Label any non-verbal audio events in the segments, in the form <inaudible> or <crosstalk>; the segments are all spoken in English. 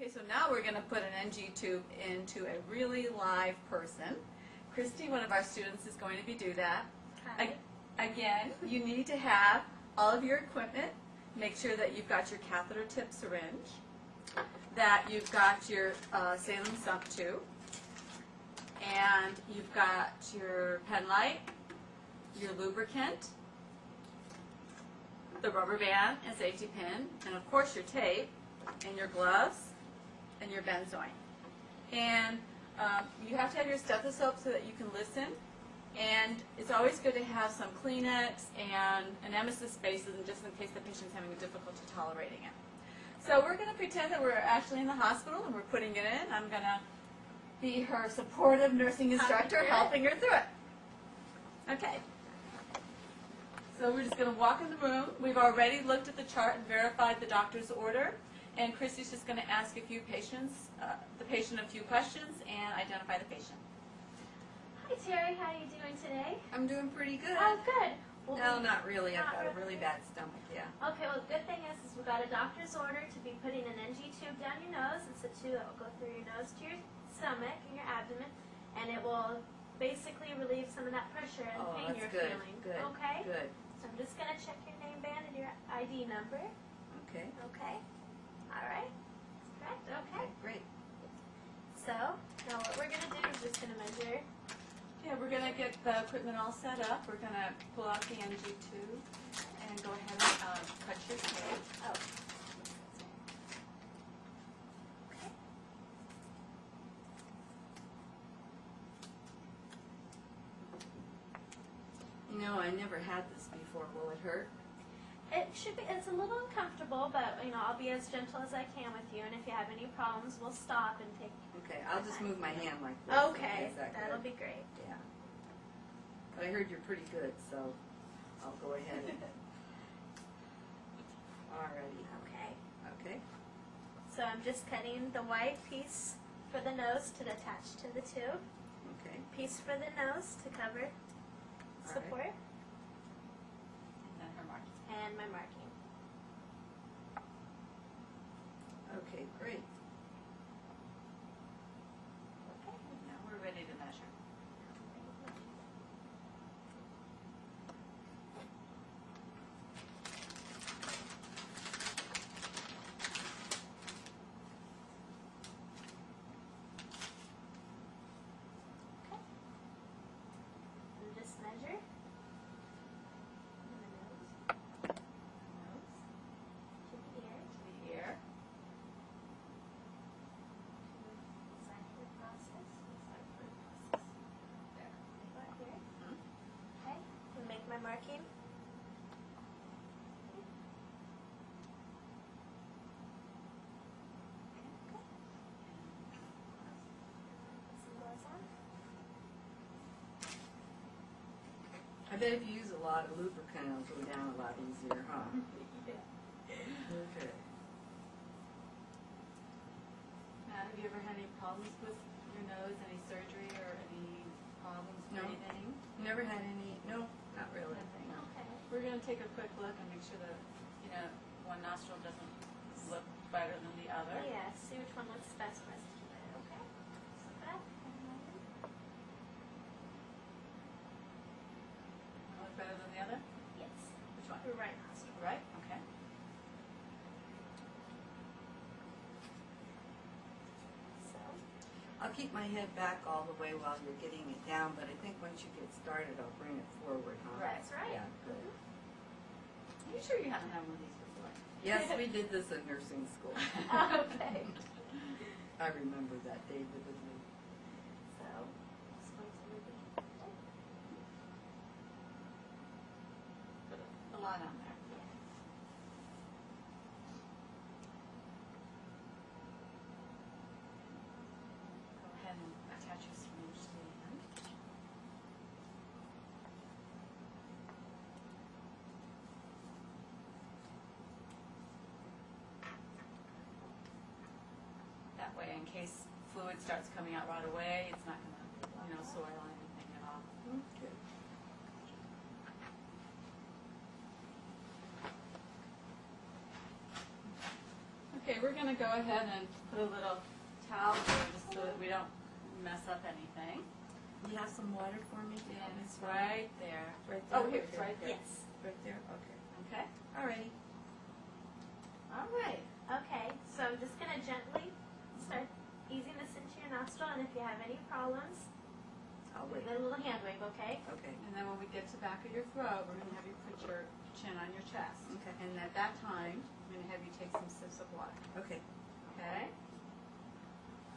Okay, so now we're going to put an NG tube into a really live person. Christy, one of our students, is going to be do that. Hi. Again, you need to have all of your equipment. Make sure that you've got your catheter tip syringe, that you've got your uh, Salem sump tube, and you've got your pen light, your lubricant, the rubber band and safety pin, and of course your tape, and your gloves, and your benzoin. And um, you have to have your stethoscope so that you can listen. And it's always good to have some Kleenex and an emesis basins, just in case the patient's having a difficulty tolerating it. So we're going to pretend that we're actually in the hospital and we're putting it in. I'm going to be her supportive nursing instructor, helping her through it. Okay. So we're just going to walk in the room. We've already looked at the chart and verified the doctor's order. And Christy's just going to ask a few patients, uh, the patient a few questions and identify the patient. Hi Terry, how are you doing today? I'm doing pretty good. Oh, good. Well, No, not really. I've Not got a really? really bad stomach, yeah. Okay, well, the good thing is, is we got a doctor's order to be putting an NG tube down your nose. It's a tube that will go through your nose to your stomach and your abdomen, and it will basically relieve some of that pressure and Oh, pain you're good. feeling. Good. Okay. Good. So I'm just gonna check your name band and your ID number. Okay. Okay. All right. Correct. Okay. Great. So now what we're gonna do is just gonna measure. Yeah, we're going to get the equipment all set up. We're going to pull out the NG tube and go ahead and uh, cut your tape. Oh. Okay. You know, I never had this before. Will it hurt? It should be. It's a little uncomfortable, but you know I'll be as gentle as I can with you. And if you have any problems, we'll stop and take. Okay, I'll just move my hand like this. Okay, Is that that'll good? be great. Yeah. But I heard you're pretty good, so I'll go ahead. and- <laughs> Alrighty. Okay. Okay. So I'm just cutting the white piece for the nose to attach to the tube. Okay. Piece for the nose to cover support, And then her marking. And my marking. Okay, great. Okay. Now we're ready to measure. Okay. And just measure. And the nose Nose to the ear. to the ear. Exactly process. There. Right here. Mhm. Okay. And make my marking. Put some gloves on. I bet if you use a lot of lubricant, it'll go down a lot easier, huh? <laughs> Okay. Now, have you ever had any problems with your nose, any surgery or any problems with No. breathing? Never had any, no, not really. Nothing. Okay. We're going to take a quick look and make sure that, you know, one nostril doesn't look better than the other. Yeah, see which one looks best for us. Okay. So back. One Look better than the other? Yes. Which one? Your right nostril. Right, okay. So. I'll keep my head back all the way while you're getting it down, but I think once you get started, I'll bring it forward, huh? Right. That's right. Yeah, good. Are you sure you haven't had one of these before? Yes, we did this in nursing school. <laughs> Okay. I remember that day vividly. So. Just going to move. Put a lot on there. Go ahead and attach your syringe to the end. That way, in case fluid starts coming out right away, it's not gonna, you know, soil anything at all. Okay. Okay, Okay, we're gonna go ahead and put a little towel here just so that we don't mess up anything. You have some water for me? to help And it's right there. Right there? Oh, here, it's right there. Yes. Right there, okay. Okay, Alrighty. all right. Okay, so I'm just gonna gently start easing this into your nostril, and if you have any problems, I'll with wait. a little hand wave, okay? Okay. And then when we get to the back of your throat, we're gonna have you put your chin on your chest. Okay. And at that time, I'm gonna have you take some sips of water, okay?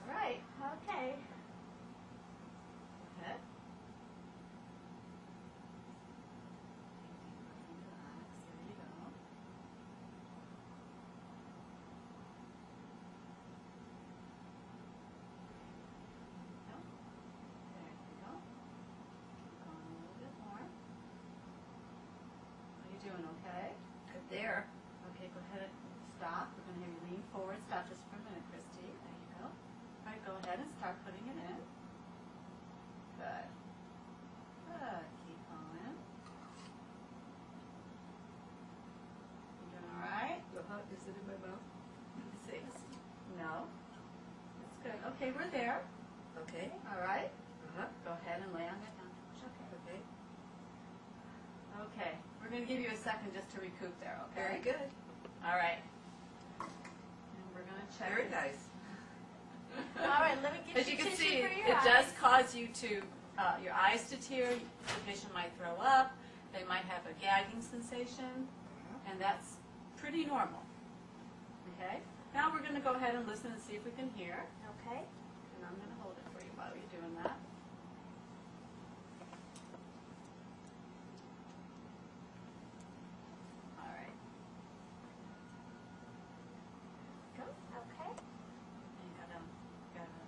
All right, Okay. head. There you go. Go. There you go. Keep going a little bit more. How you doing, okay? Good there. Okay, go ahead and stop. We're gonna have you lean forward. Stop just for a minute, Christy. There you go. All right, go ahead and start putting it in. Good. Good. Keep going. You doing all right? Uh-huh. Is it in my mouth? Let's see. No. That's good. Okay, we're there. Okay. All right. Uh-huh. Go ahead and lay on that down. Okay. Okay. Okay. We're gonna give you a second just to recoup there. Okay. Very good. All right. And we're gonna check. Very nice. All right, let me get As you can see, it eyes. does cause you to, uh, your eyes to tear, the patient might throw up, they might have a gagging sensation, and that's pretty normal. Okay? Now we're gonna go ahead and listen and see if we can hear, Okay. and I'm gonna hold it for you while you're doing that. All right. Go. Okay. And you gotta, gotta,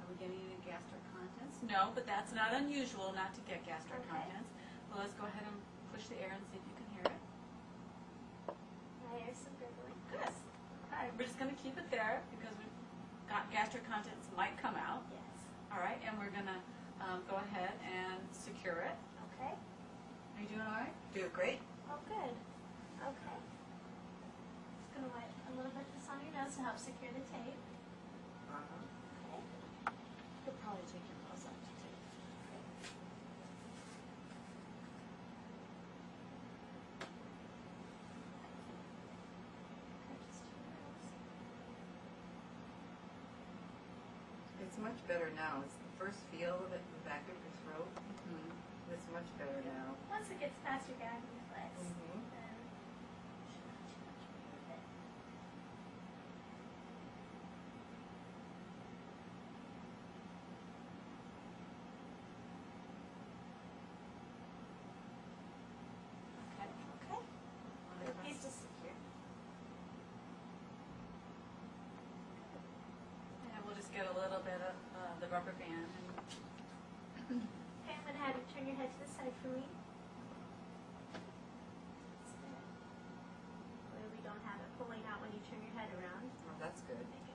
are we getting any gastric contents? No, but that's not unusual not to get gastric Okay. contents. Well, let's go ahead and push the air and see if you can hear it. Hear some gurgling. Good. All right, we're just gonna keep it there because we've got gastric contents might come out. Yes. All right, and we're gonna, um, go ahead and secure it. Okay. Are you doing all right? Doing great. Oh, good. Okay. Just gonna wipe a little bit of this on your nose to help secure the tape. Uh-huh. Okay. You'll probably take your gloves off to take. Okay, just two minutes. It's much better now. It's the first feel of it in the back of your throat. Mhm. It's much better now. Once it gets past your gagging reflex, Mhm. then the rubber band. And okay, I'm going to have you turn your head to the side for me. Where we don't have it pulling out when you turn your head around. Oh, that's good. Okay.